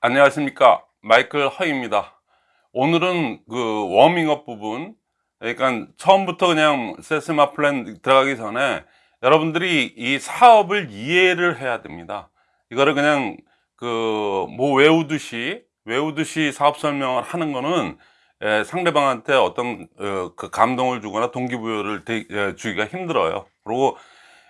안녕하십니까. 마이클 허입니다. 오늘은 그 워밍업 부분 그러니까 처음부터 그냥 세스마 플랜 들어가기 전에 여러분들이 이 사업을 이해를 해야 됩니다. 이거를 그냥 그 뭐 외우듯이 외우듯이 사업 설명을 하는 거는 에, 상대방한테 어떤 어, 그 감동을 주거나 동기부여를 되, 에, 주기가 힘들어요. 그리고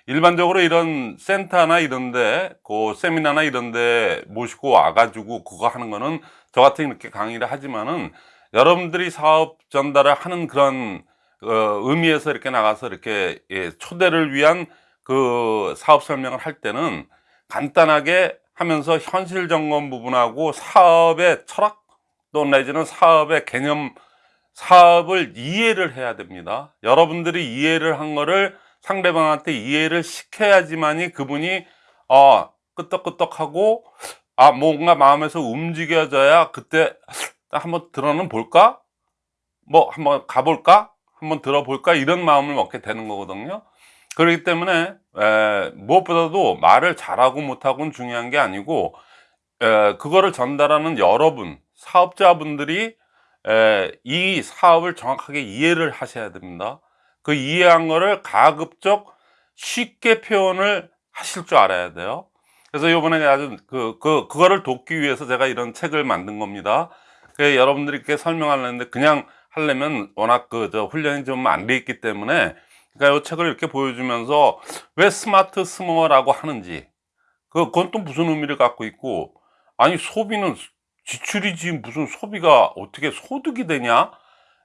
일반적으로 이런 센터나 이런데 그 세미나나 이런데 모시고 와가지고 그거 하는 거는 저 같은 이렇게 강의를 하지만은 여러분들이 사업 전달을 하는 그런 어, 의미에서 이렇게 나가서 이렇게 예, 초대를 위한 그 사업 설명을 할 때는 간단하게 하면서 현실 점검 부분하고 사업의 철학 또 내지는 사업의 개념 사업을 이해를 해야 됩니다. 여러분들이 이해를 한 거를 상대방한테 이해를 시켜야지만이 그분이 어 끄떡끄떡하고 아 뭔가 마음에서 움직여져야 그때 한번 들어는 볼까? 뭐 한번 가볼까? 한번 들어볼까? 이런 마음을 먹게 되는 거거든요. 그렇기 때문에 에, 무엇보다도 말을 잘하고 못하고는 중요한 게 아니고 에, 그거를 전달하는 여러분 사업자분들이 에, 이 사업을 정확하게 이해를 하셔야 됩니다 그 이해한 거를 가급적 쉽게 표현을 하실 줄 알아야 돼요. 그래서 이번에 아주 그, 그, 그거를 돕기 위해서 제가 이런 책을 만든 겁니다. 그 여러분들이 설명하려는데 그냥 하려면 워낙 그 저 훈련이 좀 안 돼 있기 때문에 그러니까 이 책을 이렇게 보여주면서 왜 smartsumer라고 하는지 그, 그건 또 무슨 의미를 갖고 있고 아니 소비는 지출이지 무슨 소비가 어떻게 소득이 되냐?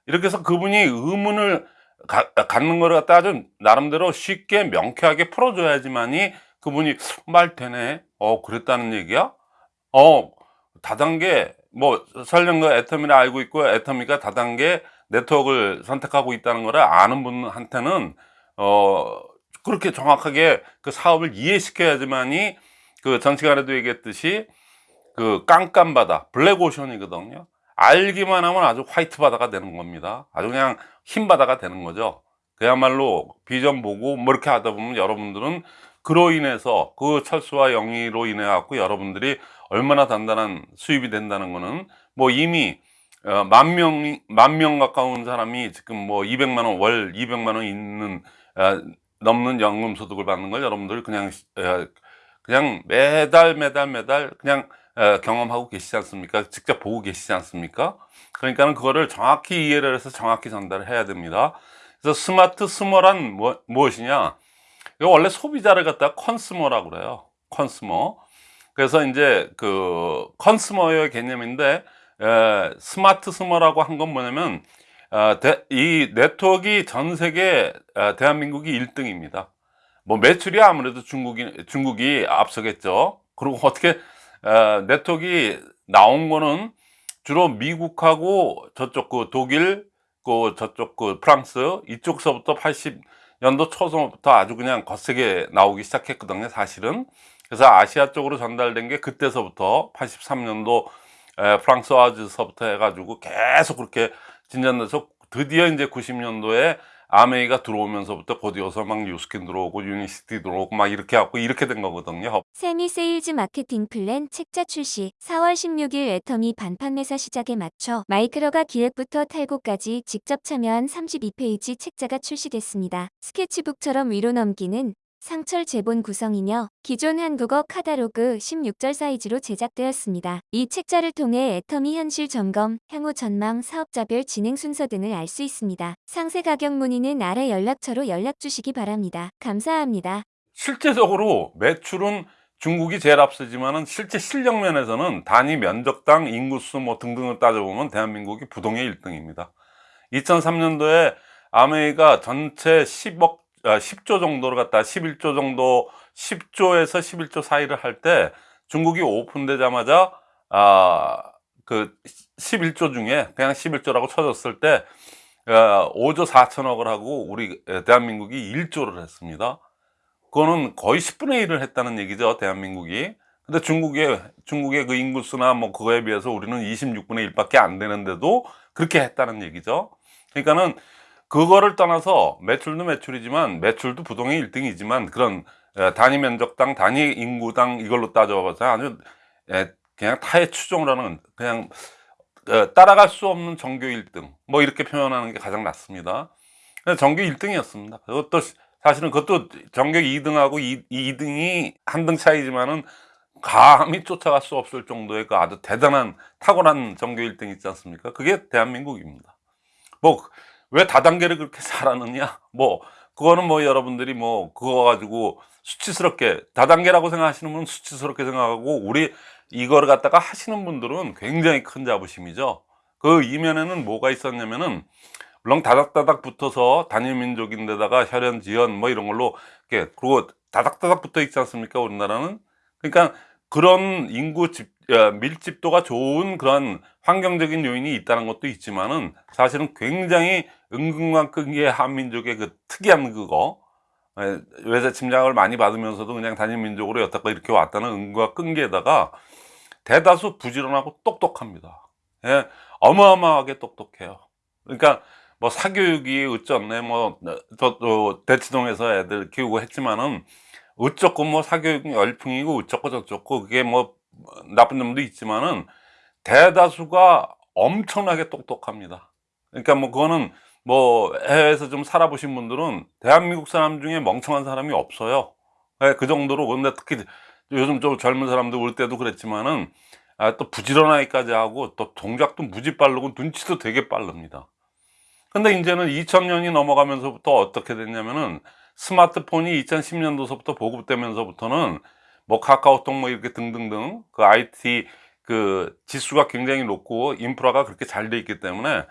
이렇게 해서 그분이 의문을 가, 갖는 거를 갖다 좀 나름대로 쉽게 명쾌하게 풀어줘야지만이 그분이 말 되네. 어 그랬다는 얘기야? 어 다단계 뭐 설령 그 애터미를 알고 있고 애터미가 다단계 네트워크를 선택하고 있다는 거를 아는 분한테는 어 그렇게 정확하게 그 사업을 이해시켜야지만이 그 전 시간에도 얘기했듯이 그 깜깜바다 블랙오션이거든요 알기만 하면 아주 화이트 바다가 되는 겁니다. 아주 그냥 흰 바다가 되는 거죠. 그야말로 비전 보고 뭐 이렇게 하다 보면 여러분들은 그로 인해서 그 철수와 영위로 인해 갖고 여러분들이 얼마나 단단한 수입이 된다는 거는 뭐 이미 어, 만 명, 만 명 가까운 사람이 지금 뭐 200만 원, 월 200만 원 있는, 어, 넘는 연금 소득을 받는 걸 여러분들 그냥, 어, 그냥 매달 매달 매달 그냥 어, 경험하고 계시지 않습니까? 직접 보고 계시지 않습니까? 그러니까 는 그거를 정확히 이해를 해서 정확히 전달을 해야 됩니다. 그래서 smartsumer란 뭐, 무엇이냐? 이거 원래 소비자를 갖다가 consumer라고 그래요. consumer. 그래서 이제 그 consumer의 개념인데 에, smartsumer라고 한 건 뭐냐면 어, 대, 이 네트워크가 전 세계 어, 대한민국이 1등입니다. 뭐 매출이 아무래도 중국이 중국이 앞서겠죠. 그리고 어떻게 어, 네트워크가 나온 거는 주로 미국하고 저쪽 그 독일 그 저쪽 그 프랑스 이쪽서부터 80년도 초서부터 아주 그냥 거세게 나오기 시작했거든요 사실은. 그래서 아시아 쪽으로 전달된 게 그때서부터 83년도 에, 프랑스 와즈서부터 해가지고 계속 그렇게 진전돼서 드디어 이제 90년도에 암웨이가 들어오면서부터 곧이어서 막 뉴스킨 들어오고 유니시티 들어오고 막 이렇게 하고 이렇게 된 거거든요. 세미 세일즈 마케팅 플랜 책자 출시 4월 16일 애터미 방판 회사 시작에 맞춰 마이클 허가 기획부터 탈고까지 직접 참여한 32페이지 책자가 출시됐습니다. 스케치북처럼 위로 넘기는 상철 제본 구성이며 기존 한국어 카다로그 16절 사이즈로 제작되었습니다. 이 책자를 통해 애터미 현실 점검, 향후 전망, 사업자별 진행 순서 등을 알 수 있습니다. 상세 가격 문의는 아래 연락처로 연락 주시기 바랍니다. 감사합니다. 실제적으로 매출은 중국이 제일 앞서지만은 실제 실력 면에서는 단위 면적당 인구수 뭐 등등을 따져보면 대한민국이 부동의 1등입니다. 2003년도에 아메이가 전체 10억 10조 아, 정도를 갖다. 11조 정도 10조에서 11조 사이를 할 때 중국이 오픈되자마자 아 그 11조 중에 그냥 11조라고 쳐졌을 때 5조 어, 4천억을 하고 우리 대한민국이 1조를 했습니다. 그거는 거의 10분의 1을 했다는 얘기죠 대한민국이. 근데 중국의 중국의 그 인구수나 뭐 그거에 비해서 우리는 26분의 1밖에 안 되는데도 그렇게 했다는 얘기죠. 그러니까는 그거를 떠나서 매출도 매출이지만 매출도 부동의 1등이지만 그런 단위 면적당 단위 인구당 이걸로 따져봐서 아주 그냥 타의 추종을 하는 그냥 어, 따라갈 수 없는 전교 1등 뭐 이렇게 표현하는 게 가장 낫습니다. 전교 1등이었습니다. 그것도 사실은 그것도 전교 2등하고 2, 등이 한 등 차이지만은 감히 쫓아갈 수 없을 정도의 그 아주 대단한 탁월한 전교 1등 있지 않습니까? 그게 대한민국입니다. 뭐 왜 다단계를 그렇게 잘하느냐? 뭐 그거는 뭐 여러분들이 뭐 그거 가지고 수치스럽게 다단계라고 생각하시는 분은 수치스럽게 생각하고 우리 이거를 갖다가 하시는 분들은 굉장히 큰 자부심이죠. 그 이면에는 뭐가 있었냐면은 물론 다닥다닥 붙어서 단일 민족인데다가 혈연 지연 뭐 이런 걸로 이렇게 그리고 다닥다닥 붙어 있지 않습니까 우리나라는 그러니까 그런 인구 집 야, 밀집도가 좋은 그런 환경적인 요인이 있다는 것도 있지만은 사실은 굉장히 은근만큼의 한민족의 그 특이한 그거 에, 외세 침략을 많이 받으면서도 그냥 단일 민족으로 여태껏 이렇게 왔다는 은과 끈기에다가 대다수 부지런하고 똑똑합니다. 예, 어마어마하게 똑똑해요. 그러니까 뭐 사교육이 어쩌네 뭐저도 대치동에서 애들 키우고 했지만은 어쩌고 뭐 사교육 열풍이고 어쩌고 저쩌고 그게 뭐 나쁜 점도 있지만은 대다수가 엄청나게 똑똑합니다. 그러니까 뭐 그거는 뭐 해외에서 좀 살아보신 분들은 대한민국 사람 중에 멍청한 사람이 없어요. 예, 그 정도로 근데 특히 요즘 좀 젊은 사람들 올 때도 그랬지만은 아, 또 부지런하기까지 하고 또 동작도 무지 빠르고 눈치도 되게 빠릅니다. 근데 이제는 2000년이 넘어가면서부터 어떻게 됐냐면은 스마트폰이 2010년도서부터 보급되면서부터는 뭐 카카오톡 뭐 이렇게 등등등 그 IT 그 지수가 굉장히 높고 인프라가 그렇게 잘 돼 있기 때문에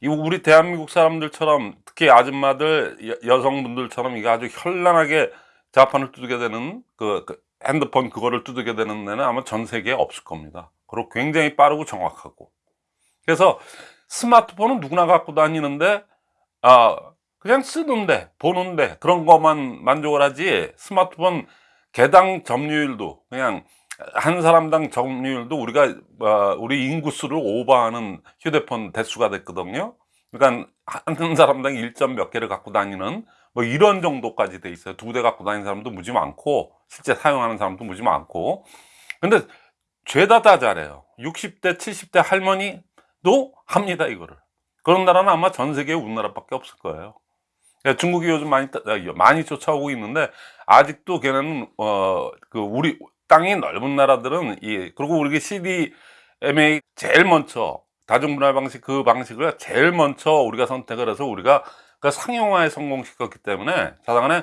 이 우리 대한민국 사람들처럼 특히 아줌마들 여, 성분들처럼 이게 아주 현란하게 자판을 두들게 되는 그, 그 핸드폰 그거를 두들게 되는 데는 아마 전 세계에 없을 겁니다. 그리고 굉장히 빠르고 정확하고 그래서 스마트폰은 누구나 갖고 다니는데 아 그냥 쓰는데 보는데 그런 것만 만족을 하지 스마트폰 개당 점유율도 그냥 한 사람당 점유율도 우리가 어, 우리 인구수를 오버하는 휴대폰 대수가 됐거든요. 그러니까 한 사람당 1점 몇 개를 갖고 다니는 뭐 이런 정도까지 돼 있어요. 두 대 갖고 다니는 사람도 무지 많고 실제 사용하는 사람도 무지 많고. 근데 죄다 다 잘해요. 60대, 70대 할머니도 합니다 이거를. 그런 나라는 아마 전 세계에 우리나라밖에 없을 거예요. 야, 중국이 요즘 많이 따- 아, 많이 쫓아오고 있는데 아직도 걔는 어 그 우리 땅이 넓은 나라들은 이 그리고 우리 CDMA 제일 먼저 다중문화 방식 그 방식을 제일 먼저 우리가 선택을 해서 우리가 그 상용화에 성공시켰기 때문에 자당간에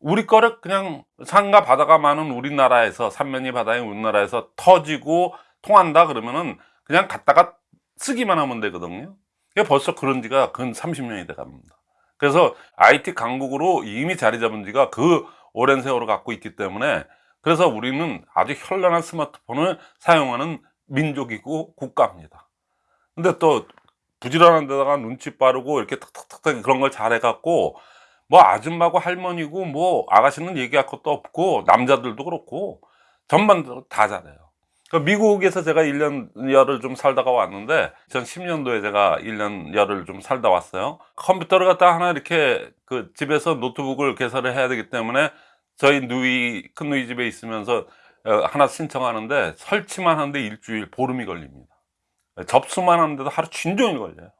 우리 거를 그냥 산과 바다가 많은 우리나라에서 삼면이 바다인 우리나라에서 터지고 통한다 그러면은 그냥 갖다가 쓰기만 하면 되거든요. 벌써 그런 지가 근 30년이 돼 갑니다. 그래서 IT 강국으로 이미 자리 잡은 지가 그 오랜 세월을 갖고 있기 때문에 그래서 우리는 아주 현란한 스마트폰을 사용하는 민족이고 국가입니다. 근데 또 부지런한 데다가 눈치 빠르고 이렇게 탁탁탁탁 그런 걸 잘해 갖고 뭐 아줌마고 할머니고 뭐 아가씨는 얘기할 것도 없고 남자들도 그렇고 전반적으로 다 잘해요. 그 미국에서 제가 1년 열을 좀 살다가 왔는데 2010년도에 제가 1년 열을 좀 살다 왔어요. 컴퓨터를 갖다 하나 이렇게 그 집에서 노트북을 개설을 해야 되기 때문에 저희 누이 큰 누이 집에 있으면서 어, 하나 신청하는데 설치만 하는데 일주일 보름이 걸립니다. 접수만 하는데도 하루 진종일 걸려요.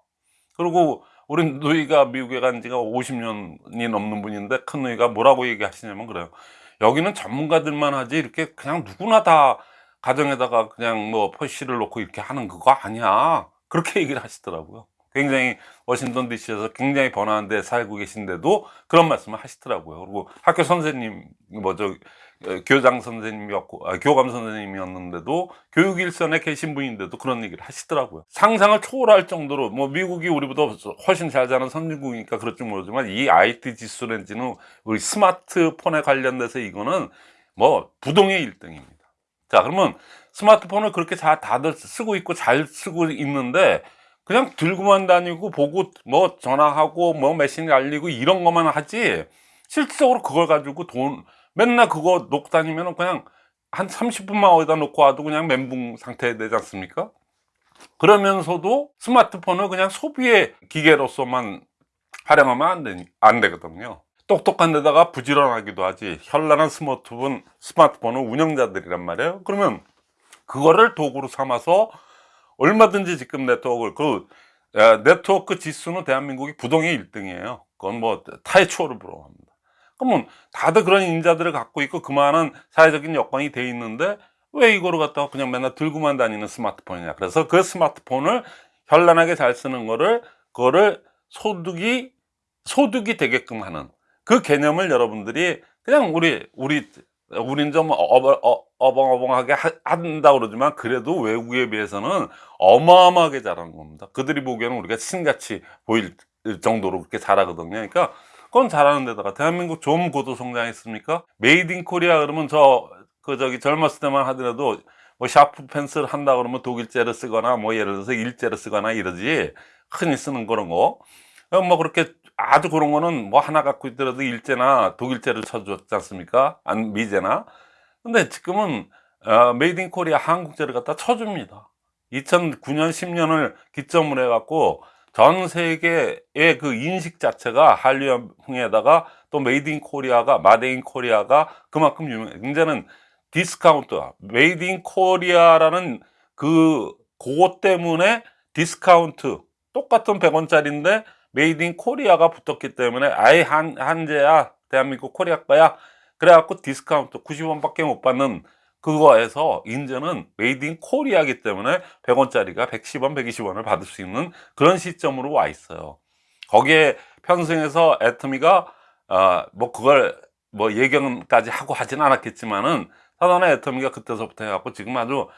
그리고 우리 누이가 미국에 간 지가 50년이 넘는 분인데 큰 누이가 뭐라고 얘기하시냐면 그래요. 여기는 전문가들만 하지 이렇게 그냥 누구나 다 가정에다가 그냥 뭐 퍼시를 놓고 이렇게 하는 그거 아니야. 그렇게 얘기를 하시더라고요. 굉장히 워싱턴 DC에서 굉장히 번화한 데 살고 계신데도 그런 말씀을 하시더라고요. 그리고 학교 선생님, 뭐저 교장 선생님이었고, 아, 교감 선생님이었는데도 교육 일선에 계신 분인데도 그런 얘기를 하시더라고요. 상상을 초월할 정도로 뭐 미국이 우리보다 훨씬 잘 자는 선진국이니까 그럴지 모르지만 이 IT 지수 렌즈는 우리 스마트폰에 관련돼서 이거는 뭐 부동의 1등입니다. 자, 그러면 스마트폰을 그렇게 잘 다들 쓰고 있고 잘 쓰고 있는데 그냥 들고만 다니고 보고 뭐 전화하고 뭐 메신저 알리고 이런 것만 하지 실질적으로 그걸 가지고 돈 맨날 그거 놓고 다니면 그냥 한 30분만 어디다 놓고 와도 그냥 멘붕 상태 되지 않습니까? 그러면서도 스마트폰을 그냥 소비의 기계로서만 활용하면 안, 되, 안 되거든요. 똑똑한 데다가 부지런하기도 하지 현란한 스마트폰, 스마트폰은 운영자들이란 말이에요. 그러면 그거를 도구로 삼아서 얼마든지 지금 네트워크를 그 에, 네트워크 지수는 대한민국이 부동의 1등이에요. 그건 뭐 추월을 불허합니다. 그러면 다들 그런 인자들을 갖고 있고 그만한 사회적인 여건이 돼 있는데 왜 이거를 갖다가 그냥 맨날 들고만 다니는 스마트폰이냐. 그래서 그 스마트폰을 현란하게 잘 쓰는 거를 그거를 소득이 소득이 되게끔 하는 그 개념을 여러분들이 그냥 우리 우리 우린 좀 어버, 어, 어벙어벙하게 하- 한다 그러지만 그래도 외국에 비해서는 어마어마하게 잘하는 겁니다. 그들이 보기에는 우리가 신같이 보일 정도로 그렇게 잘하거든요. 그러니까 그건 잘하는 데다가 대한민국 좀 고도 성장했습니까? made in Korea 그러면 저 그 저기 젊었을 때만 하더라도 뭐 샤프 펜슬 한다 그러면 독일제를 쓰거나 뭐 예를 들어서 일제를 쓰거나 이러지 흔히 쓰는 그런 거. 어, 뭐 그렇게 아주 그런 거는 뭐 하나 갖고 있더라도 일제나 독일제를 쳐줬지 않습니까? 아니면 미제나. 근데 지금은 어, made in Korea 한국제를 갖다 쳐줍니다. 2009년 10년을 기점으로 해갖고 전 세계의 그 인식 자체가 한류형에다가 또 made in Korea가 마데 in Korea가 그만큼 유명. 이제는 디스카운트, made in Korea라는 그 그것 때문에 디스카운트 똑같은 100원짜리인데 made in Korea가 붙었기 때문에 아예 한 한제야 대한민국 코리아 거야 그래갖고 디스카운트 90원밖에 못 받는 그거에서 이제는 made in Korea기 때문에 100원짜리가 110원, 120원을 받을 수 있는 그런 시점으로 와 있어요. 거기에 편승해서 애터미가 어, 뭐 그걸 뭐 예견까지 하고 하진 않았겠지만은 사단의 애터미가 그때서부터 해갖고 지금 아주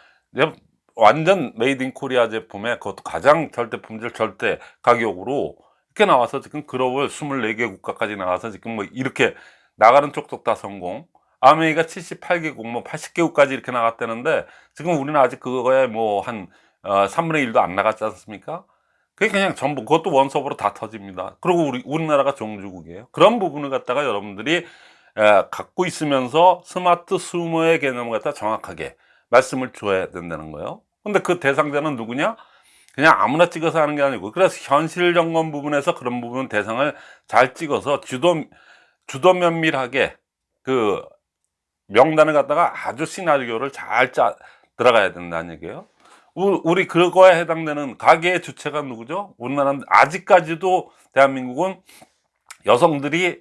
완전 made in Korea 제품에 그것도 가장 절대 품질 절대 가격으로 이렇게 나와서 지금 글로벌 24개 국가까지 나와서 지금 뭐 이렇게 나가는 족족 다 성공 암웨이가 78개국 뭐 80개국까지 이렇게 나갔다는데 지금 우리는 아직 그거에 뭐한 어, 3분의 1도 안 나갔지 않습니까? 그게 그냥 전부 그것도 원섭으로 다 터집니다. 그리고 우리 우리나라가 종주국이에요. 그런 부분을 갖다가 여러분들이 에, 갖고 있으면서 smartsumer의 개념을 갖다 정확하게 말씀을 줘야 된다는 거예요. 근데 그 대상자는 누구냐? 그냥 아무나 찍어서 하는 게 아니고 그래서 현실 점검 부분에서 그런 부분 대상을 잘 찍어서 주도 주도 면밀하게 그 명단을 갖다가 아주 시나리오를 잘 짜 들어가야 된다는 얘기예요. 우- 우리 그거에 해당되는 가게의 주체가 누구죠? 우리나라는 아직까지도 대한민국은 여성들이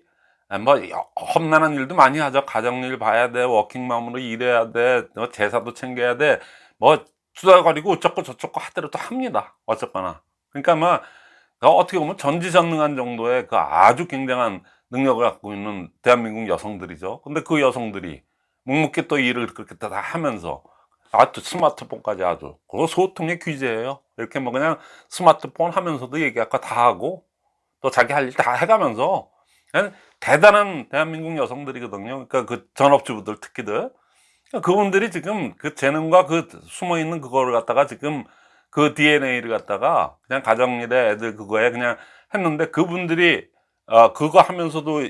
뭐 여- 험난한 일도 많이 하죠. 가정일 봐야 돼, 워킹맘으로 일해야 돼, 뭐 제사도 챙겨야 돼, 뭐 투덜거리고 어쩌고 저쩌고 하더라도 합니다. 어쨌거나. 그러니까 뭐 어떻게 보면 전지전능한 정도의 그 아주 굉장한 능력을 갖고 있는 대한민국 여성들이죠. 근데 그 여성들이 묵묵히 또 일을 그렇게 다 하면서 아또 스마트폰까지 아주 그거 소통의 귀재예요. 이렇게 뭐 그냥 스마트폰 하면서도 얘기할까 다 하고 또 자기 할 일 다 해가면서 대단한 대한민국 여성들이거든요. 그러니까 그 전업주부들 특히들 그분들이 지금 그 재능과 그 숨어 있는 그거를 갖다가 지금 그 DNA를 갖다가 그냥 가정일에 애들 그거에 그냥 했는데 그분들이 어 그거 하면서도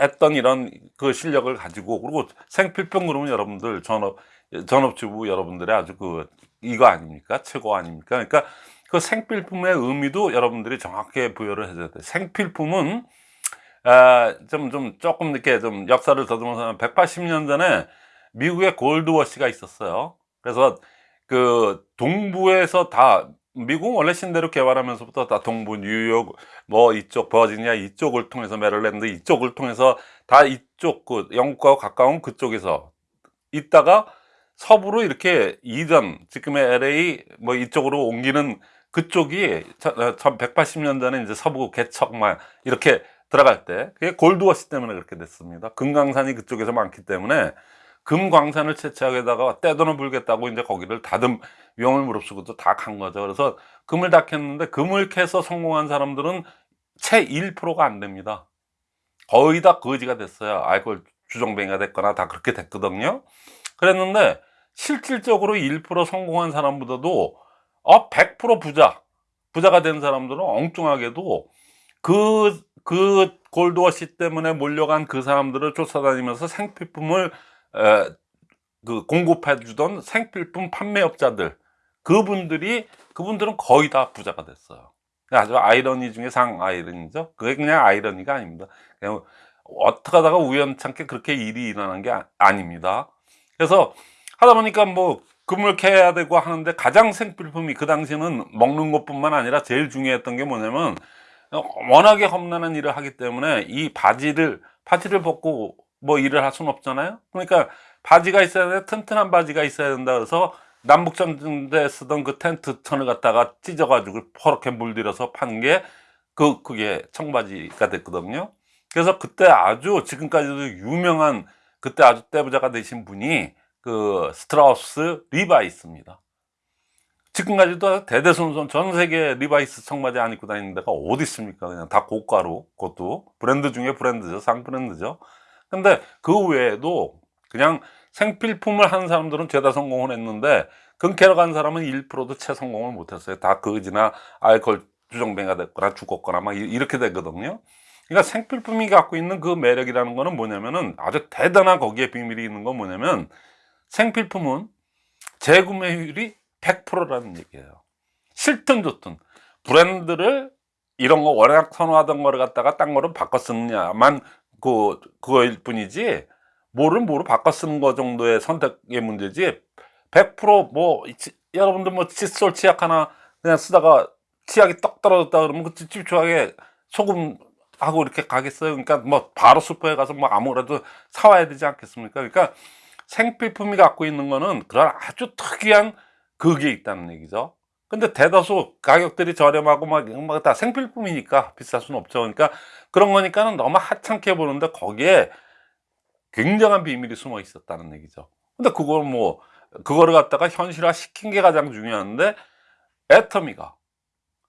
했던 이런 그 실력을 가지고 그리고 생필품 그러면 여러분들 전업 전업주부 여러분들의 아주 그 이거 아닙니까? 최고 아닙니까? 그러니까 그 생필품의 의미도 여러분들이 정확하게 부여를 해줘야 돼요. 생필품은 좀, 좀 조금 이렇게 좀 역사를 더듬어서 180년 전에 미국에 골드워시가 있었어요. 그래서 그 동부에서 다 미국 원래 신대로 개발하면서부터 다 동부 뉴욕 뭐 이쪽 버지니아 이쪽을 통해서 메릴랜드 이쪽을 통해서 다 이쪽 그 영국과 가까운 그쪽에서 있다가 서부로 이렇게 이전 지금의 LA 뭐 이쪽으로 옮기는 그쪽이 180년 전에 이제 서부 개척만 이렇게 들어갈 때 그게 골드워시 때문에 그렇게 됐습니다. 금강산이 그쪽에서 많기 때문에 금광산을 채취하게다가 떼돈을 불겠다고 이제 거기를 다듬 위험을 무릅쓰고도 다 간 거죠. 그래서 금을 다 캤는데 금을 캐서 성공한 사람들은 채 1%가 안 됩니다. 거의 다 거지가 됐어요. 알코올 주정뱅이가 됐거나 다 그렇게 됐거든요. 그랬는데 실질적으로 1% 성공한 사람보다도 어, 100% 부자, 부자가 된 사람들은 엉뚱하게도 그, 그 골드워시 때문에 몰려간 그 사람들을 쫓아다니면서 생필품을 에, 그 공급해 주던 생필품 판매업자들 그분들이 그분들은 거의 다 부자가 됐어요. 아주 아이러니 중에 상 아이러니죠. 그게 그냥 아이러니가 아닙니다. 그냥 어떻게 하다가 우연찮게 그렇게 일이 일어난 게 아, 닙니다 그래서 하다 보니까 뭐 그물케 해야 되고 하는데 가장 생필품이 그 당시에는 먹는 것뿐만 아니라 제일 중요했던 게 뭐냐면 워낙에 험난한 일을 하기 때문에 이 바지를 바지를 벗고 뭐 일을 할 수는 없잖아요. 그러니까 바지가 있어야 돼 튼튼한 바지가 있어야 된다 그래서 남북전쟁 때 쓰던 그 텐트 천을 갖다가 찢어가지고 퍼렇게 물들여서 판 게 그 그게 청바지가 됐거든요. 그래서 그때 아주 지금까지도 유명한 그때 아주 떼부자가 되신 분이 그 스트라우스 리바이스입니다. 지금까지도 대대손손 전 세계 리바이스 청바지 안 입고 다니는 데가 어디 있습니까? 그냥 다 고가로 그것도 브랜드 중에 브랜드죠 상 브랜드죠. 근데 그 외에도 그냥 생필품을 한 사람들은 죄다 성공을 했는데 금 캐러 간 사람은 1%도 채 성공을 못했어요. 다 거지나 알코올 주정뱅이가 됐거나 죽었거나 막 이- 이렇게 되거든요. 그러니까 생필품이 갖고 있는 그 매력이라는 거는 뭐냐면은 아주 대단한 거기에 비밀이 있는 건 뭐냐면 생필품은 재구매율이 100%라는 얘기예요. 싫든 좋든 브랜드를 이런 거 워낙 선호하던 거를 갖다가 딴 거로 바꿔 쓰느냐만 그 그거일 뿐이지 뭐를 뭐로 바꿔 쓰는 거 정도의 선택의 문제지 100%뭐 여러분들 뭐 칫솔 치약 하나 그냥 쓰다가 치약이 떡 떨어졌다 그러면 그 찝찝하게 소금 하고 이렇게 가겠어요. 그러니까 뭐 바로 슈퍼에 가서 뭐 아무래도 사와야 되지 않겠습니까? 그러니까 생필품이 갖고 있는 거는 그런 아주 특이한 그게 있다는 얘기죠. 근데 대다수 가격들이 저렴하고 막 다 생필품이니까 비쌀 수는 없죠. 그러니까 그런 거니까는 너무 하찮게 보는데 거기에 굉장한 비밀이 숨어 있었다는 얘기죠. 근데 그걸 뭐 그거를 갖다가 현실화 시킨 게 가장 중요한데 애터미가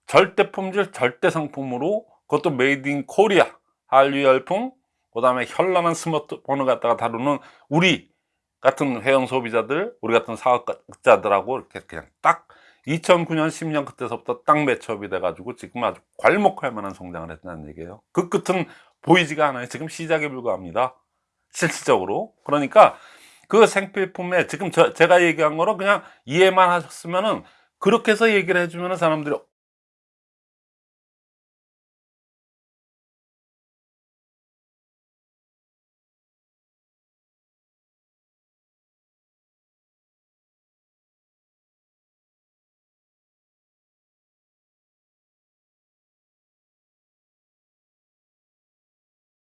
절대 품질 절대 상품으로 그것도 made in Korea 한류 열풍 그 다음에 현란한 스마트폰을 갖다가 다루는 우리 같은 회원 소비자들 우리 같은 사업자들하고 이렇게 그냥 딱 2009년 10년 그때서부터 딱 match up이 돼가지고 지금 아주 괄목할 만한 성장을 했다는 얘기예요. 그 끝은 보이지가 않아요. 지금 시작에 불과합니다. 실질적으로. 그러니까 그 생필품에 지금 저, 제가 얘기한 거로 그냥 이해만 하셨으면은 그렇게 해서 얘기를 해주면 사람들이